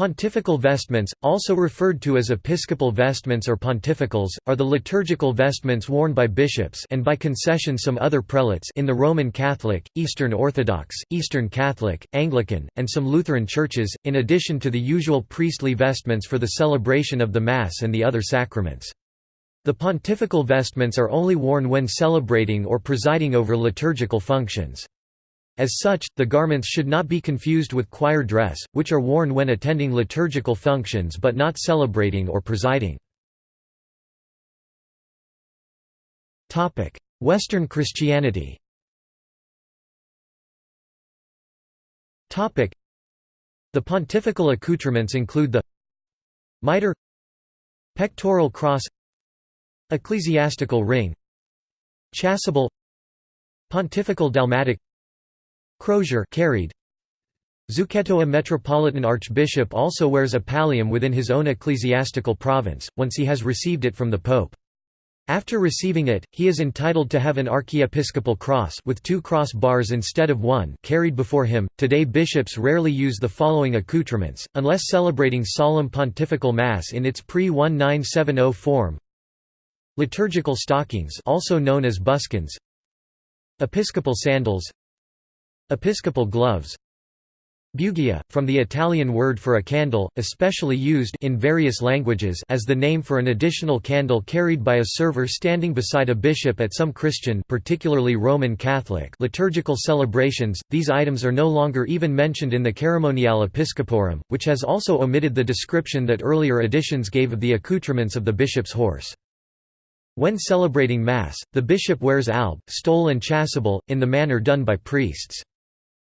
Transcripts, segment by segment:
Pontifical vestments, also referred to as episcopal vestments or pontificals, are the liturgical vestments worn by bishops and by concession some other prelates in the Roman Catholic, Eastern Orthodox, Eastern Catholic, Anglican, and some Lutheran churches, in addition to the usual priestly vestments for the celebration of the Mass and the other sacraments. The pontifical vestments are only worn when celebrating or presiding over liturgical functions. As such, the garments should not be confused with choir dress, which are worn when attending liturgical functions but not celebrating or presiding. Western Christianity The pontifical accoutrements include the mitre pectoral cross ecclesiastical ring chasuble pontifical dalmatic Crozier carried. Zucchetto A metropolitan archbishop also wears a pallium within his own ecclesiastical province, once he has received it from the pope. After receiving it, he is entitled to have an archiepiscopal cross with two cross bars instead of one carried before him. Today bishops rarely use the following accoutrements, unless celebrating solemn pontifical mass in its pre-1970 form. Liturgical stockings also known as buskins Episcopal sandals Episcopal gloves Bugia, from the Italian word for a candle, especially used in various languages as the name for an additional candle carried by a server standing beside a bishop at some Christian particularly Roman Catholic liturgical celebrations. These items are no longer even mentioned in the Ceremoniale Episcoporum, which has also omitted the description that earlier editions gave of the accoutrements of the bishop's horse. When celebrating Mass, the bishop wears alb, stole and chasuble, in the manner done by priests.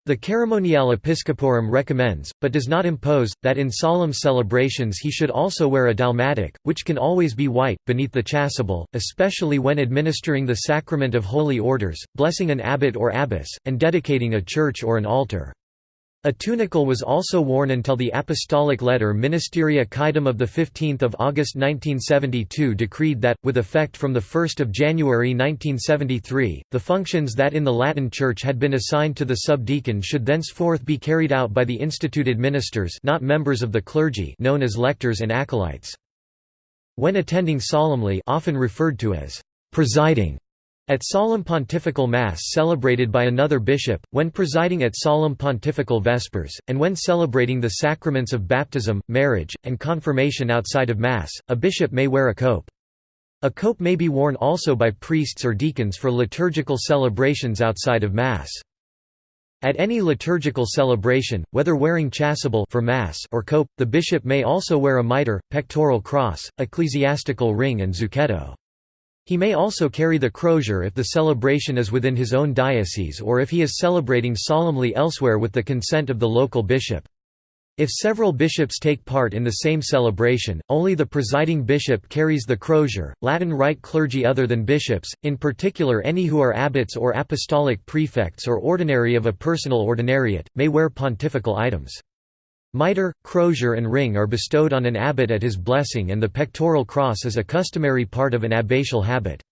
The Ceremoniale Episcoporum recommends, but does not impose, that in solemn celebrations he should also wear a dalmatic, which can always be white, beneath the chasuble, especially when administering the sacrament of holy orders, blessing an abbot or abbess, and dedicating a church or an altar. A tunicle was also worn until the apostolic letter Ministeria Quaedam of 15 August 1972 decreed that, with effect from 1 January 1973, the functions that in the Latin Church had been assigned to the subdeacon should thenceforth be carried out by the instituted ministers not members of the clergy known as lectors and acolytes. When attending solemnly often referred to as presiding at solemn pontifical Mass celebrated by another bishop, when presiding at solemn pontifical Vespers, and when celebrating the sacraments of baptism, marriage, and confirmation outside of Mass, a bishop may wear a cope. A cope may be worn also by priests or deacons for liturgical celebrations outside of Mass. At any liturgical celebration, whether wearing chasuble for Mass or cope, the bishop may also wear a mitre, pectoral cross, ecclesiastical ring and zucchetto. He may also carry the crozier if the celebration is within his own diocese or if he is celebrating solemnly elsewhere with the consent of the local bishop. If several bishops take part in the same celebration, only the presiding bishop carries the crozier. Latin Rite clergy other than bishops, in particular any who are abbots or apostolic prefects or ordinary of a personal ordinariate, may wear pontifical items. Mitre, crozier and ring are bestowed on an abbot at his blessing and the pectoral cross is a customary part of an abbatial habit.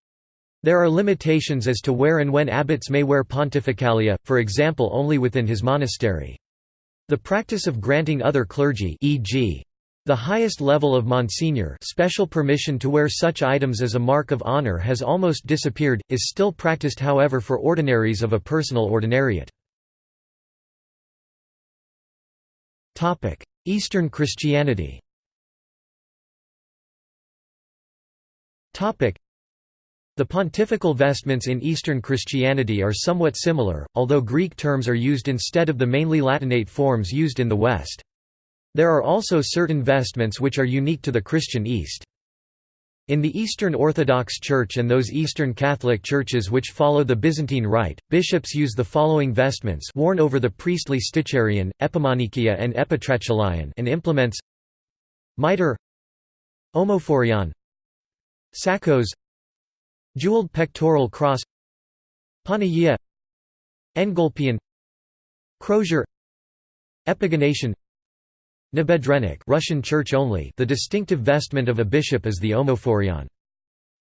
There are limitations as to where and when abbots may wear pontificalia, for example only within his monastery. The practice of granting other clergy e.g. The highest level of Monsignor special permission to wear such items as a mark of honor has almost disappeared, is still practiced however for ordinaries of a personal ordinariate. Eastern Christianity the pontifical vestments in Eastern Christianity are somewhat similar, although Greek terms are used instead of the mainly Latinate forms used in the West. There are also certain vestments which are unique to the Christian East. In the Eastern Orthodox Church and those Eastern Catholic churches which follow the Byzantine Rite, bishops use the following vestments worn over the priestly sticharion, epimanikia and epitrachelion and implements Mitre Omophorion Sakos Jeweled pectoral cross Panagia Engolpion Crozier Epigonation Nabedrennik Russian Church only the distinctive vestment of a bishop is the omophorion.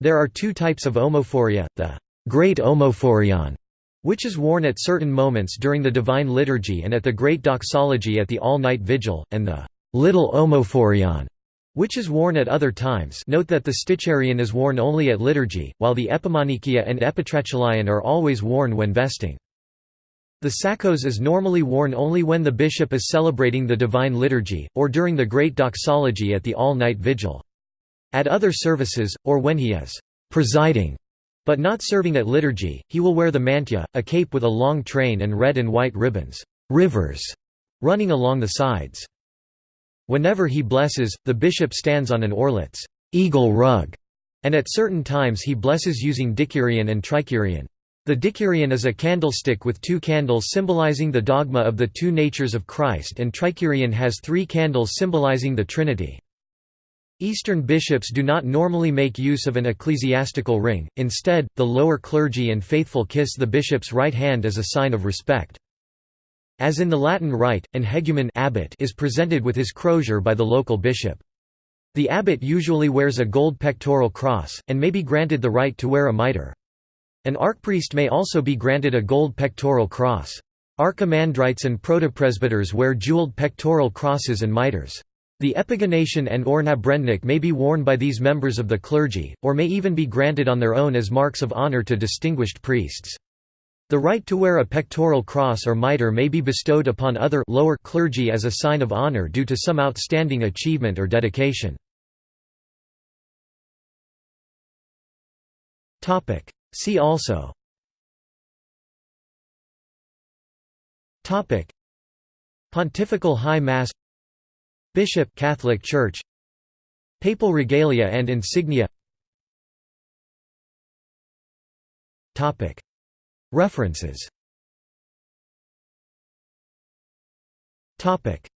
There are two types of omophoria, the Great Omophorion, which is worn at certain moments during the Divine Liturgy and at the Great Doxology at the All-Night Vigil, and the little omophorion, which is worn at other times note that the sticharion is worn only at liturgy, while the epimanikia and epitrachelion are always worn when vesting. The sakos is normally worn only when the bishop is celebrating the Divine Liturgy, or during the Great Doxology at the all-night vigil. At other services, or when he is «presiding», but not serving at liturgy, he will wear the mantia, a cape with a long train and red and white ribbons rivers", running along the sides. Whenever he blesses, the bishop stands on an orlets eagle rug", and at certain times he blesses using dikyrion and trikyrion. The dikyrion is a candlestick with two candles symbolizing the dogma of the two natures of Christ and trikyrion has three candles symbolizing the Trinity. Eastern bishops do not normally make use of an ecclesiastical ring, instead, the lower clergy and faithful kiss the bishop's right hand as a sign of respect. As in the Latin rite, an hegumen abbot is presented with his crozier by the local bishop. The abbot usually wears a gold pectoral cross, and may be granted the right to wear a mitre. An archpriest may also be granted a gold pectoral cross. Archimandrites and protopresbyters wear jeweled pectoral crosses and mitres. The epigonation and or nabedrennik may be worn by these members of the clergy, or may even be granted on their own as marks of honor to distinguished priests. The right to wear a pectoral cross or mitre may be bestowed upon other lower clergy as a sign of honor due to some outstanding achievement or dedication. See also. Topic. Pontifical High Mass. Bishop Catholic Church. Papal regalia and insignia. Topic. References. Topic